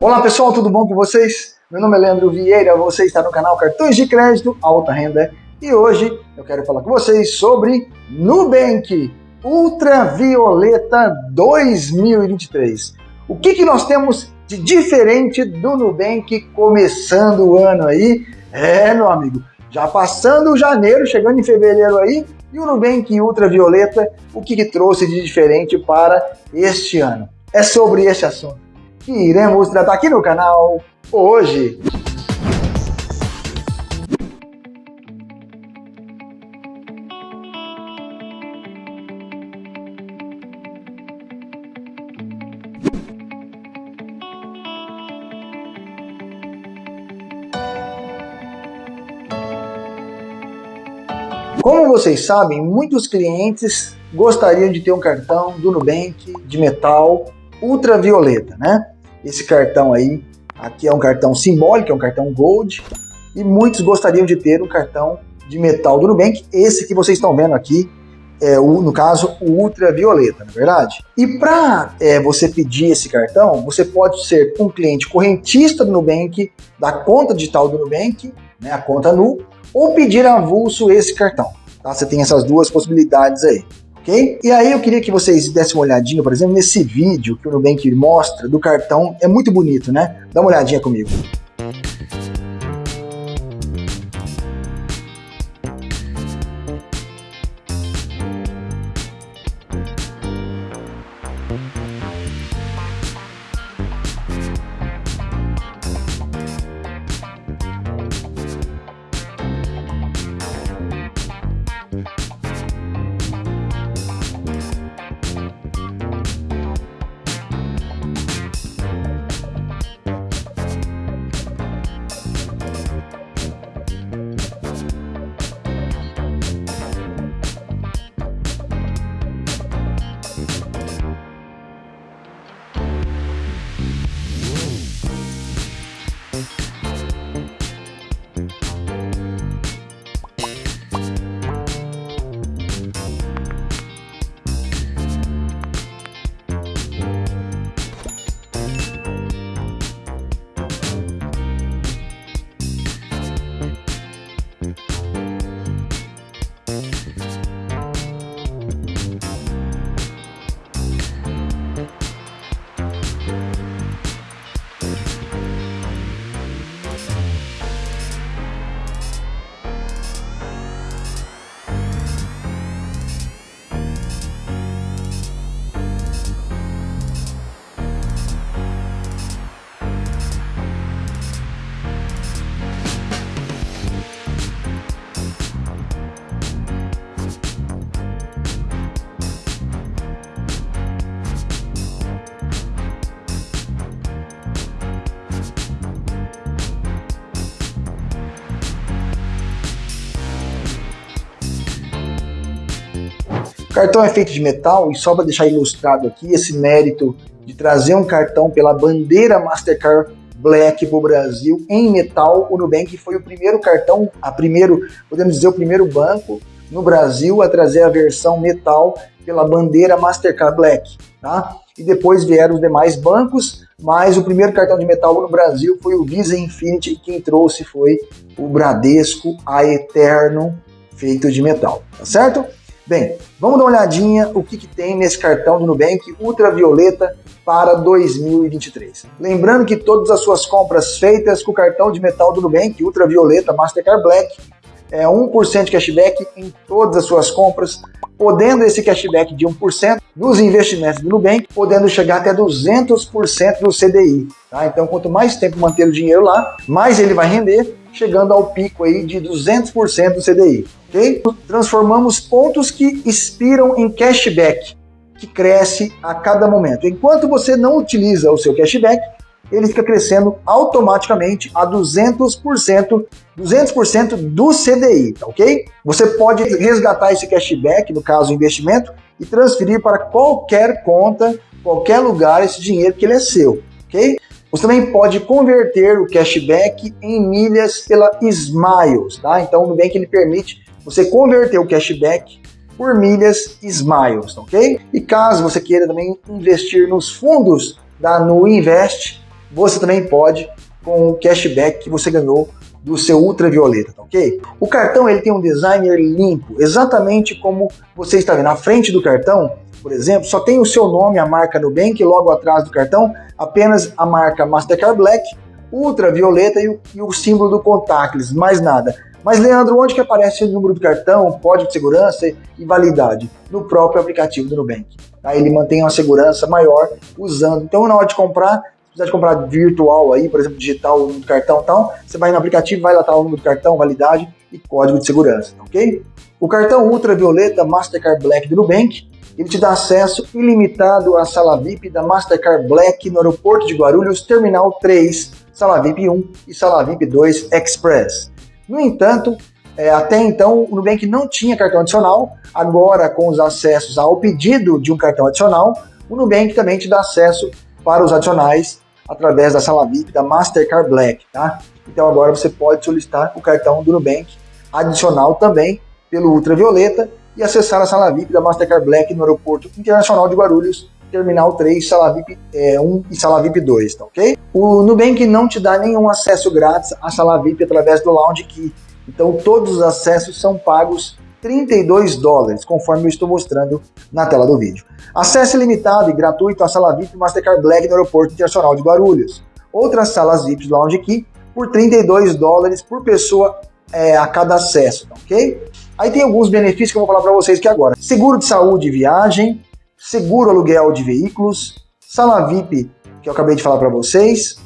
Olá pessoal, tudo bom com vocês? Meu nome é Leandro Vieira, você está no canal Cartões de Crédito Alta Renda e hoje eu quero falar com vocês sobre Nubank Ultravioleta 2023. O que, que nós temos de diferente do Nubank começando o ano aí? É, meu amigo, já passando janeiro, chegando em fevereiro aí, e o Nubank Ultravioleta, o que, que trouxe de diferente para este ano? É sobre esse assunto que iremos tratar aqui no canal hoje. Como vocês sabem, muitos clientes gostariam de ter um cartão do Nubank de metal ultravioleta, né? Esse cartão aí, aqui é um cartão simbólico, é um cartão Gold, e muitos gostariam de ter um cartão de metal do Nubank, esse que vocês estão vendo aqui, é o, no caso, o ultravioleta, não é verdade? E para é, você pedir esse cartão, você pode ser um cliente correntista do Nubank, da conta digital do Nubank, né, a conta NU, ou pedir avulso esse cartão. Tá? Você tem essas duas possibilidades aí ok? E aí eu queria que vocês dessem uma olhadinha, por exemplo, nesse vídeo que o Nubank mostra do cartão, é muito bonito, né? Dá uma olhadinha comigo. Cartão é feito de metal e só para deixar ilustrado aqui esse mérito de trazer um cartão pela bandeira Mastercard Black para o Brasil em metal, o Nubank foi o primeiro cartão, a primeiro, podemos dizer, o primeiro banco no Brasil a trazer a versão metal pela bandeira Mastercard Black, tá? E depois vieram os demais bancos, mas o primeiro cartão de metal no Brasil foi o Visa Infinity e quem trouxe foi o Bradesco a Eterno feito de metal, tá certo? Bem, vamos dar uma olhadinha o que, que tem nesse cartão do Nubank Ultravioleta para 2023. Lembrando que todas as suas compras feitas com o cartão de metal do Nubank Ultravioleta Mastercard Black é 1% de cashback em todas as suas compras, podendo esse cashback de 1% nos investimentos do Nubank, podendo chegar até 200% do CDI. Tá? Então, quanto mais tempo manter o dinheiro lá, mais ele vai render, chegando ao pico aí de 200% do CDI Transformamos pontos que expiram em cashback, que cresce a cada momento. Enquanto você não utiliza o seu cashback, ele fica crescendo automaticamente a 200%, 200% do CDI, tá ok? Você pode resgatar esse cashback, no caso investimento, e transferir para qualquer conta, qualquer lugar esse dinheiro que ele é seu, ok? Você também pode converter o cashback em milhas pela Smiles, tá? Então o Nubank ele permite você converter o cashback por milhas Smiles, ok? E caso você queira também investir nos fundos da Nu Invest, você também pode com o cashback que você ganhou do seu ultravioleta, tá ok? O cartão ele tem um designer limpo, exatamente como você está vendo. Na frente do cartão, por exemplo, só tem o seu nome, a marca Nubank, logo atrás do cartão, apenas a marca Mastercard Black, ultravioleta e o, e o símbolo do contactless, mais nada. Mas, Leandro, onde que aparece o número do cartão, código de segurança e validade? No próprio aplicativo do Nubank. Tá? Ele mantém uma segurança maior usando. Então, na hora de comprar, precisar de comprar virtual aí, por exemplo, digital, do cartão e tal, você vai no aplicativo, vai lá tá o número do cartão, validade e código de segurança, ok? O cartão ultravioleta Mastercard Black do Nubank, ele te dá acesso ilimitado à sala VIP da Mastercard Black no aeroporto de Guarulhos, Terminal 3, sala VIP 1 e sala VIP 2 Express. No entanto, é, até então o Nubank não tinha cartão adicional, agora com os acessos ao pedido de um cartão adicional, o Nubank também te dá acesso para os adicionais através da sala VIP da Mastercard Black, tá? Então agora você pode solicitar o cartão do Nubank adicional também pelo Ultravioleta e acessar a sala VIP da Mastercard Black no Aeroporto Internacional de Guarulhos, Terminal 3, Sala VIP é, 1 e Sala VIP 2, tá ok? O Nubank não te dá nenhum acesso grátis à Sala VIP através do Lounge Key, então todos os acessos são pagos 32 dólares, conforme eu estou mostrando na tela do vídeo. Acesso ilimitado e gratuito à sala VIP Mastercard Black no Aeroporto Internacional de Guarulhos. Outras salas VIP do Lounge Key por 32 dólares por pessoa é, a cada acesso, tá ok? Aí tem alguns benefícios que eu vou falar para vocês aqui agora. Seguro de saúde e viagem, seguro aluguel de veículos, sala VIP, que eu acabei de falar para vocês,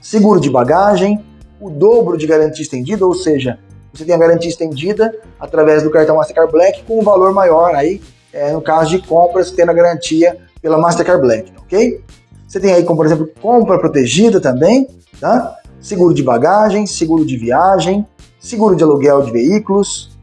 seguro de bagagem, o dobro de garantia estendida, ou seja, você tem a garantia estendida através do cartão Mastercard Black com um valor maior aí, é, no caso de compras, tendo a garantia pela Mastercard Black, ok? Você tem aí, como por exemplo, compra protegida também, tá? Seguro de bagagem, seguro de viagem, seguro de aluguel de veículos,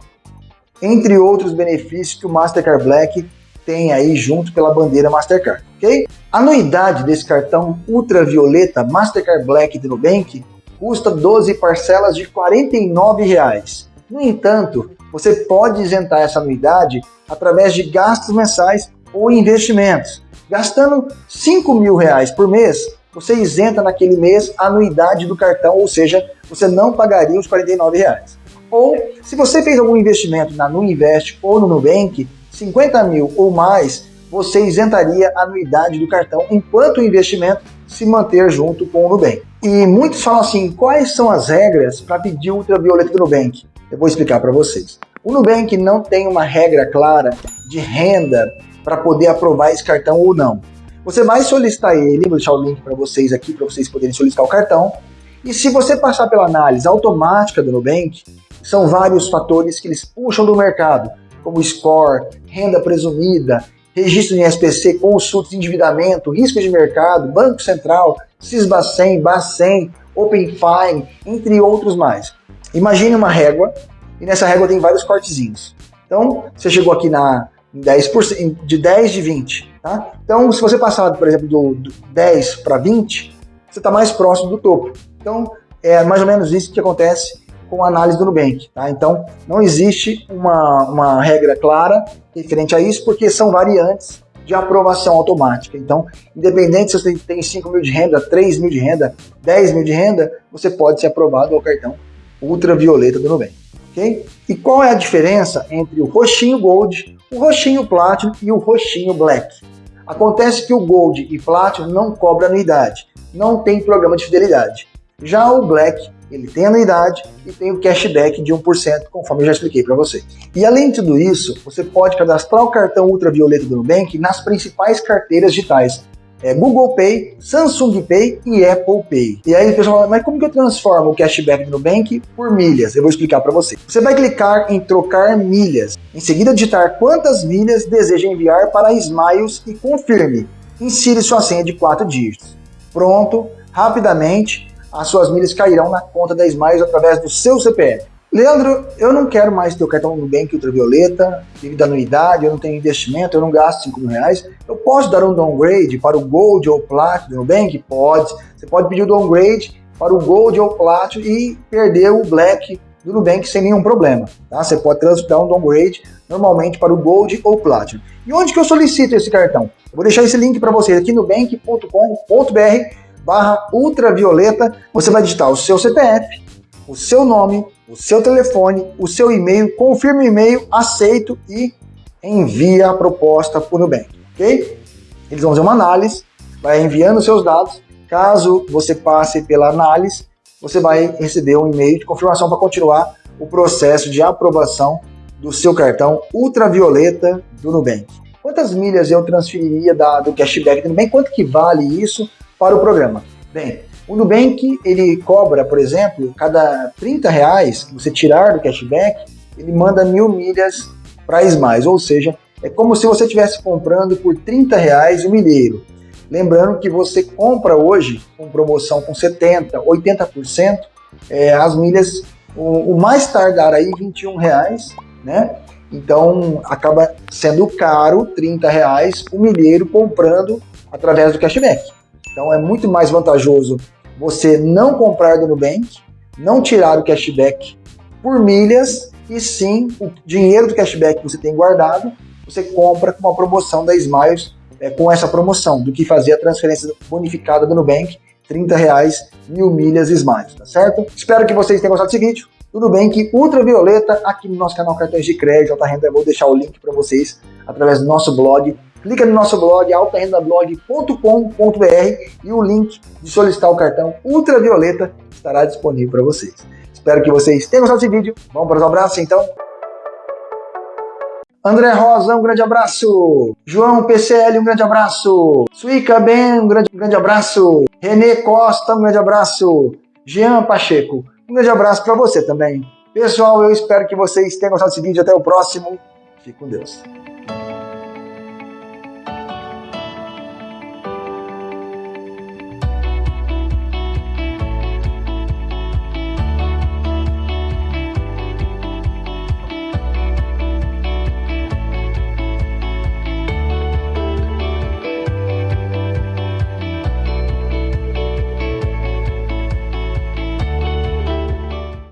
entre outros benefícios que o Mastercard Black tem aí junto pela bandeira Mastercard, ok? A anuidade desse cartão ultravioleta Mastercard Black do Nubank custa 12 parcelas de 49 reais. No entanto, você pode isentar essa anuidade através de gastos mensais ou investimentos. Gastando 5 mil reais por mês, você isenta naquele mês a anuidade do cartão, ou seja, você não pagaria os 49 reais. Ou, se você fez algum investimento na Nuinvest ou no Nubank, 50 mil ou mais, você isentaria a anuidade do cartão enquanto o investimento se manter junto com o Nubank. E muitos falam assim, quais são as regras para pedir ultravioleta do Nubank? Eu vou explicar para vocês. O Nubank não tem uma regra clara de renda para poder aprovar esse cartão ou não. Você vai solicitar ele, vou deixar o link para vocês aqui, para vocês poderem solicitar o cartão. E se você passar pela análise automática do Nubank, são vários fatores que eles puxam do mercado, como score, renda presumida, registro em SPC, consultas endividamento, risco de mercado, Banco Central, Cisbacen, Bacen, Open Fine, entre outros mais. Imagine uma régua, e nessa régua tem vários cortezinhos. Então, você chegou aqui na 10%, de 10 de 20, tá? Então, se você passar, por exemplo, do, do 10 para 20, você está mais próximo do topo. Então, é mais ou menos isso que acontece com a análise do Nubank. Tá? Então, não existe uma, uma regra clara referente a isso, porque são variantes de aprovação automática. Então, independente se você tem 5 mil de renda, 3 mil de renda, 10 mil de renda, você pode ser aprovado ao cartão ultravioleta do Nubank. Okay? E qual é a diferença entre o roxinho Gold, o roxinho Platinum e o roxinho Black? Acontece que o Gold e Platinum não cobra anuidade, não tem programa de fidelidade. Já o Black ele tem anuidade e tem o cashback de 1%, conforme eu já expliquei para vocês. E além de tudo isso, você pode cadastrar o cartão ultravioleta do Nubank nas principais carteiras digitais, é Google Pay, Samsung Pay e Apple Pay. E aí o pessoal fala, mas como que eu transformo o cashback do Nubank por milhas? Eu vou explicar para você. Você vai clicar em trocar milhas, em seguida digitar quantas milhas deseja enviar para Smiles e confirme. Insire sua senha de 4 dígitos. Pronto, rapidamente as suas milhas cairão na conta da Smiles através do seu CPF. Leandro, eu não quero mais ter o cartão Nubank Ultravioleta, devido à anuidade, eu não tenho investimento, eu não gasto 5 mil reais. Eu posso dar um downgrade para o Gold ou Platinum do Nubank? Pode. Você pode pedir o downgrade para o Gold ou Platinum e perder o Black do Nubank sem nenhum problema. Tá? Você pode transitar um downgrade normalmente para o Gold ou Platinum. E onde que eu solicito esse cartão? Eu vou deixar esse link para vocês aqui no bank.com.br barra ultravioleta, você vai digitar o seu CPF, o seu nome, o seu telefone, o seu e-mail, confirma o e-mail, aceito e envia a proposta para o Nubank, ok? Eles vão fazer uma análise, vai enviando seus dados, caso você passe pela análise, você vai receber um e-mail de confirmação para continuar o processo de aprovação do seu cartão ultravioleta do Nubank. Quantas milhas eu transferiria do cashback do Nubank? Quanto que vale isso para o programa? Bem, o Nubank, ele cobra, por exemplo, cada 30 reais que você tirar do cashback, ele manda mil milhas para Smiles, ou seja, é como se você estivesse comprando por 30 reais o milheiro. Lembrando que você compra hoje com promoção com 70%, 80%, é, as milhas, o, o, mais tardar aí 21 reais, né? Então acaba sendo caro, 30 reais, o milheiro comprando através do cashback. Então é muito mais vantajoso você não comprar do Nubank, não tirar o cashback por milhas, e sim o dinheiro do cashback que você tem guardado, você compra com uma promoção da Smiles, é, com essa promoção, do que fazer a transferência bonificada do Nubank, 30 reais, mil milhas Smiles, tá certo? Espero que vocês tenham gostado desse vídeo. Tudo bem que Ultravioleta, aqui no nosso canal Cartões de Crédito, Alta Renda, eu vou deixar o link para vocês através do nosso blog. Clica no nosso blog, altarendablog.com.br e o link de solicitar o cartão Ultravioleta estará disponível para vocês. Espero que vocês tenham gostado desse vídeo. Vamos para os abraços, então? André Rosa, um grande abraço. João PCL, um grande abraço. Suica Ben, um grande, um grande abraço. Renê Costa, um grande abraço. Jean Pacheco, um grande abraço para você também. Pessoal, eu espero que vocês tenham gostado desse vídeo. Até o próximo. Fique com Deus.